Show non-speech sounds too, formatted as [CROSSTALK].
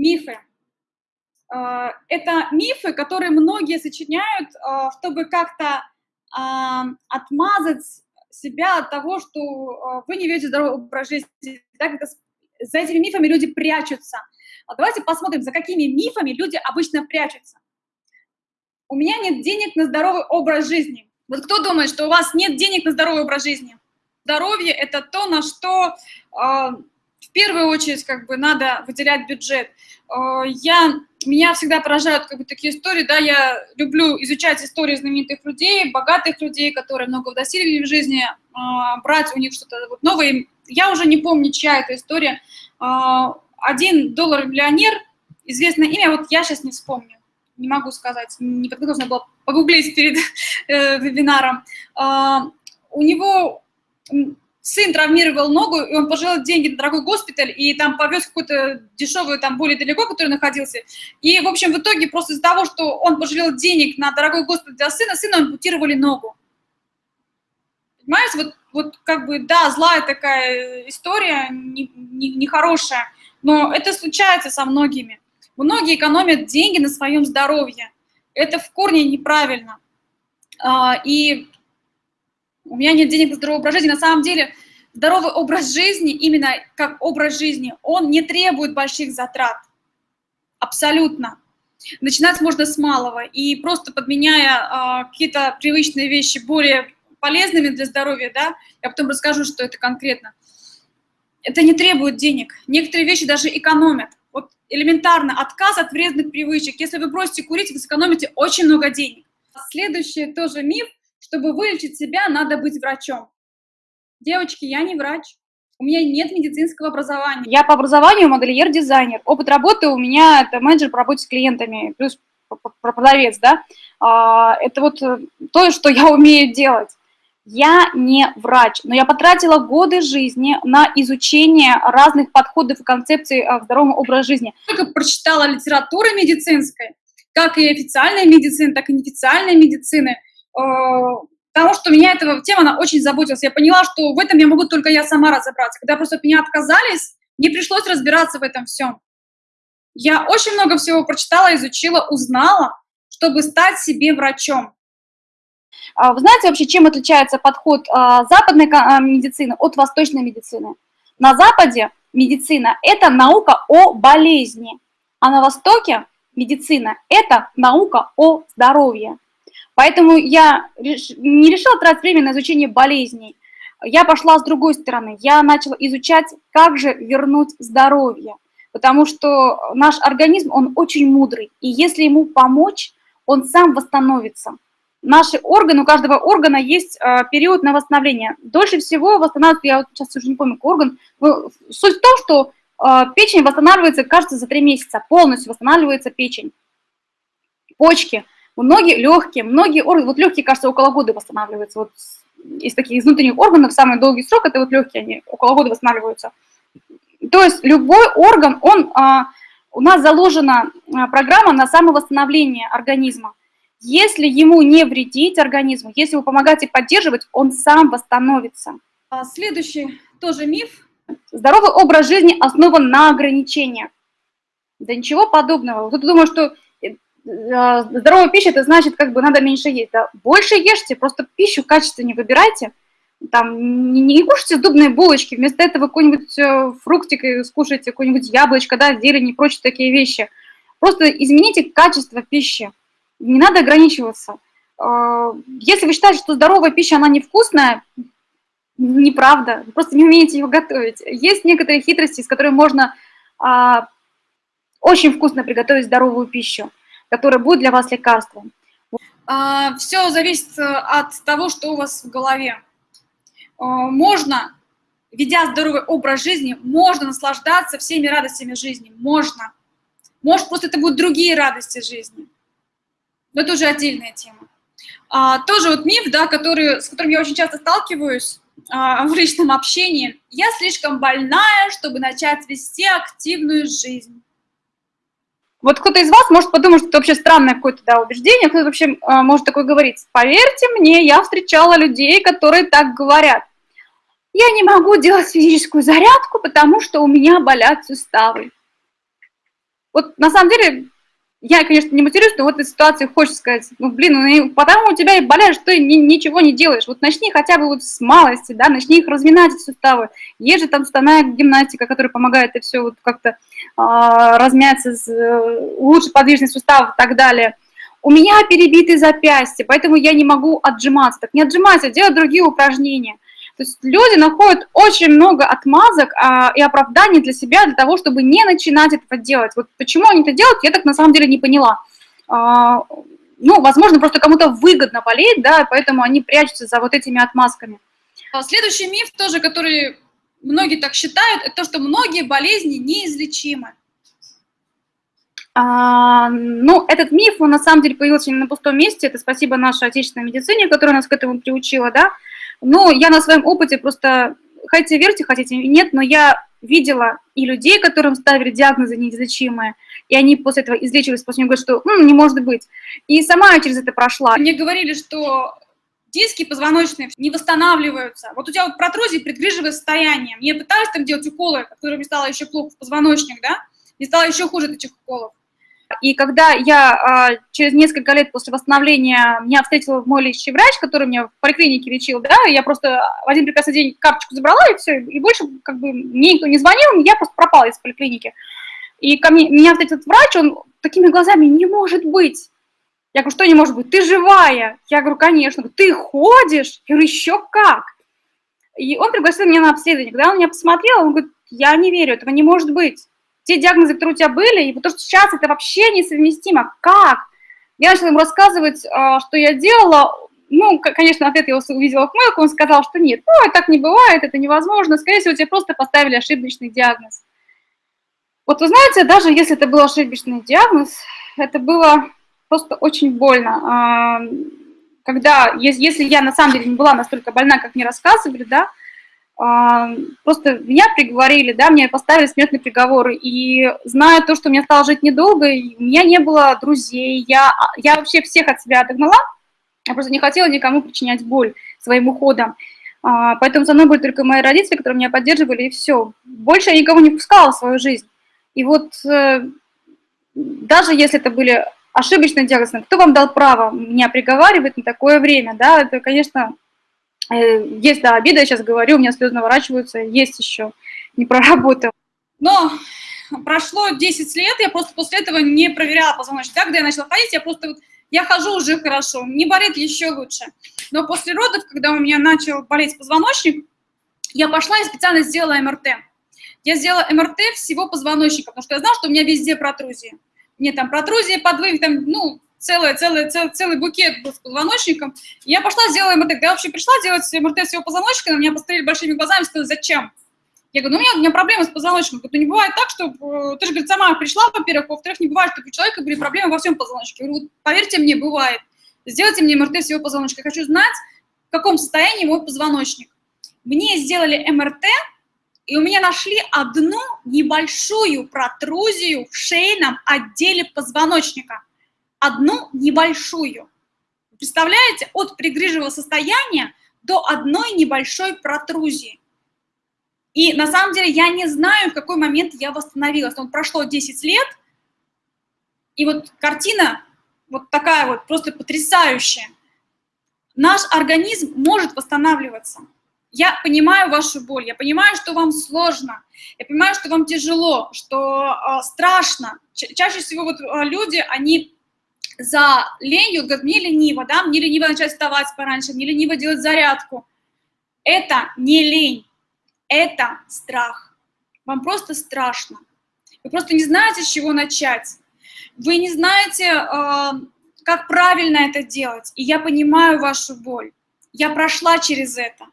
мифы. Это мифы, которые многие сочиняют, чтобы как-то отмазать себя от того, что вы не ведете здоровый образ жизни. Да, за этими мифами люди прячутся. Давайте посмотрим, за какими мифами люди обычно прячутся. У меня нет денег на здоровый образ жизни. Вот кто думает, что у вас нет денег на здоровый образ жизни? Здоровье – это то, на что в первую очередь как бы надо выделять бюджет. Э, я, меня всегда поражают как бы такие истории, да, я люблю изучать истории знаменитых людей, богатых людей, которые много достигли в жизни, э, брать у них что-то вот новое. Я уже не помню, чья это история. Э, один доллар миллионер, известное имя, вот я сейчас не вспомню, не могу сказать, не подготовлена была погуглить перед вебинаром. У него сын травмировал ногу, и он пожалел деньги на дорогой госпиталь, и там повез какую-то дешевую, там более далеко, который находился. И, в общем, в итоге просто из-за того, что он пожалел денег на дорогой госпиталь для сына, сына ампутировали ногу. Понимаете, вот, вот как бы, да, злая такая история, нехорошая, не, не но это случается со многими. Многие экономят деньги на своем здоровье. Это в корне неправильно. А, и у меня нет денег на здоровый образ жизни. На самом деле здоровый образ жизни, именно как образ жизни, он не требует больших затрат. Абсолютно. Начинать можно с малого. И просто подменяя э, какие-то привычные вещи более полезными для здоровья, да, я потом расскажу, что это конкретно. Это не требует денег. Некоторые вещи даже экономят. Вот элементарно отказ от вредных привычек. Если вы бросите курить, вы сэкономите очень много денег. Следующий тоже миф – чтобы вылечить себя, надо быть врачом. Девочки, я не врач. У меня нет медицинского образования. Я по образованию модельер-дизайнер. Опыт работы у меня это менеджер по работе с клиентами, плюс продавец, да. А, это вот э, то, что я [LAUGHS] умею делать. Я не врач, но я потратила годы жизни на изучение разных подходов и концепций к здоровому образу жизни. Только прочитала литературы медицинской, как и официальной медицины, так и неофициальной медицины – потому что меня эта тема, она очень заботилась. Я поняла, что в этом я могу только я сама разобраться. Когда просто от меня отказались, мне пришлось разбираться в этом всем. Я очень много всего прочитала, изучила, узнала, чтобы стать себе врачом. А вы знаете вообще, чем отличается подход а, западной а, медицины от восточной медицины? На Западе медицина – это наука о болезни, а на Востоке медицина – это наука о здоровье. Поэтому я не решила тратить время на изучение болезней. Я пошла с другой стороны. Я начала изучать, как же вернуть здоровье. Потому что наш организм, он очень мудрый. И если ему помочь, он сам восстановится. Наши органы, у каждого органа есть э, период на восстановление. Дольше всего восстанавливается, я вот сейчас уже не помню, какой орган. Суть в том, что э, печень восстанавливается, кажется, за три месяца. Полностью восстанавливается печень. Почки – Многие легкие, многие органы, вот легкие, кажется, около года восстанавливаются. Вот из таких из внутренних органов самый долгий срок, это вот легкие, они около года восстанавливаются. То есть любой орган, он, а, у нас заложена а, программа на самовосстановление организма. Если ему не вредить организму, если его помогать и поддерживать, он сам восстановится. А следующий тоже миф. Здоровый образ жизни основан на ограничениях. Да ничего подобного. Кто-то думает, что здоровая пища, это значит, как бы надо меньше есть. Да? Больше ешьте, просто пищу качественнее выбирайте. Там, не, не кушайте сдобные булочки, вместо этого какой-нибудь э, фруктик скушайте, какое-нибудь яблочко, да, зелень и прочие такие вещи. Просто измените качество пищи. Не надо ограничиваться. Э, если вы считаете, что здоровая пища, она невкусная, неправда. Вы просто не умеете ее готовить. Есть некоторые хитрости, с которыми можно а, очень вкусно приготовить здоровую пищу которое будет для вас лекарством? А, Все зависит э, от того, что у вас в голове. А, можно, ведя здоровый образ жизни, можно наслаждаться всеми радостями жизни. Можно. Может, просто это будут другие радости жизни. Но это уже отдельная тема. А, тоже вот миф, да, который, с которым я очень часто сталкиваюсь а, [LAUGHS] в личном общении. Я слишком больная, чтобы начать вести активную жизнь. Вот кто-то из вас может подумать, что это вообще странное какое-то да, убеждение, кто-то вообще э, может такое говорить. Поверьте мне, я встречала людей, которые так говорят. Я не могу делать физическую зарядку, потому что у меня болят суставы. Вот на самом деле я, конечно, не матерюсь, но в этой ситуации хочется сказать, ну, блин, ну, потому у тебя и болеешь, что ты ни, ничего не делаешь. Вот начни хотя бы вот с малости, да, начни их разминать, суставы. Есть же там суставная гимнастика, которая помогает это все вот как-то а, размяться, с, улучшить подвижность суставов и так далее. У меня перебиты запястья, поэтому я не могу отжиматься. Так не отжимайся, делай другие упражнения. То есть люди находят очень много отмазок а, и оправданий для себя, для того, чтобы не начинать этого делать. Вот почему они это делают, я так на самом деле не поняла. А, ну, возможно, просто кому-то выгодно болеть, да, поэтому они прячутся за вот этими отмазками. А следующий миф тоже, который многие так считают, это то, что многие болезни неизлечимы. А, ну, этот миф, он на самом деле появился не на пустом месте, это спасибо нашей отечественной медицине, которая нас к этому приучила, да, ну, я на своем опыте просто, хотите верьте, хотите нет, но я видела и людей, которым ставили диагнозы неизлечимые, и они после этого излечивались, после него говорят, что М, не может быть. И сама я через это прошла. Мне говорили, что диски позвоночные не восстанавливаются. Вот у тебя вот протрузии предгрыжевое состояние. Мне пытались там делать уколы, которые мне стало еще плохо в позвоночник, да? И стало еще хуже от этих уколов. И когда я а, через несколько лет после восстановления меня встретил мой лечащий врач, который меня в поликлинике лечил, да, я просто в один прекрасный день карточку забрала, и все, и больше как бы мне никто не звонил, я просто пропала из поликлиники. И ко мне, меня встретил этот врач, он такими глазами, не может быть. Я говорю, что не может быть? Ты живая? Я говорю, конечно. Ты ходишь? Я говорю, еще как? И он пригласил меня на обследование. Когда он меня посмотрел, он говорит, я не верю, этого не может быть те диагнозы, которые у тебя были, и то, что сейчас это вообще несовместимо. Как? Я начала ему рассказывать, а, что я делала. Ну, конечно, ответ я увидела хмылку, он сказал, что нет, ну, так не бывает, это невозможно, скорее всего, тебе просто поставили ошибочный диагноз. Вот вы знаете, даже если это был ошибочный диагноз, это было просто очень больно. А, когда, если я на самом деле не была настолько больна, как мне рассказывали, да, а, просто меня приговорили, да, мне поставили смертный приговор, и зная то, что мне стало жить недолго, у меня не было друзей, я, я вообще всех от себя отогнала, я просто не хотела никому причинять боль своим уходом, а, поэтому со мной были только мои родители, которые меня поддерживали, и все. Больше я никого не пускала в свою жизнь. И вот э, даже если это были ошибочные диагнозы, кто вам дал право меня приговаривать на такое время, да, это, конечно, Э, есть, да, обида, я сейчас говорю, у меня слезы наворачиваются, есть еще, не проработал. Но прошло 10 лет, я просто после этого не проверяла позвоночник. Когда я начала ходить, я просто вот, я хожу уже хорошо, не болит еще лучше. Но после родов, когда у меня начал болеть позвоночник, я пошла и специально сделала МРТ. Я сделала МРТ всего позвоночника, потому что я знала, что у меня везде протрузии. Мне там протрузии, подвиг, там, ну, целый, целый, целый, целый букет был с позвоночником. Я пошла, сделала МРТ. Я вообще пришла делать МРТ всего позвоночника, на меня посмотрели большими глазами сказали, зачем? Я говорю, ну у меня, у меня проблемы с позвоночником. Говорю, ну не бывает так, что э, ты же, говорит, сама пришла, во-первых, во-вторых, не бывает, что у человека были проблемы во всем позвоночнике. Говорю, поверьте мне, бывает. Сделайте мне МРТ всего позвоночника. Я хочу знать, в каком состоянии мой позвоночник. Мне сделали МРТ, и у меня нашли одну небольшую протрузию в шейном отделе позвоночника одну небольшую. Представляете, от пригрыжевого состояния до одной небольшой протрузии. И на самом деле я не знаю, в какой момент я восстановилась. Он прошло 10 лет, и вот картина вот такая вот, просто потрясающая. Наш организм может восстанавливаться. Я понимаю вашу боль, я понимаю, что вам сложно, я понимаю, что вам тяжело, что э, страшно. Ча чаще всего вот э, люди, они за ленью, говорят, мне лениво, да, мне лениво начать вставать пораньше, мне лениво делать зарядку. Это не лень, это страх. Вам просто страшно. Вы просто не знаете, с чего начать. Вы не знаете, э, как правильно это делать. И я понимаю вашу боль. Я прошла через это.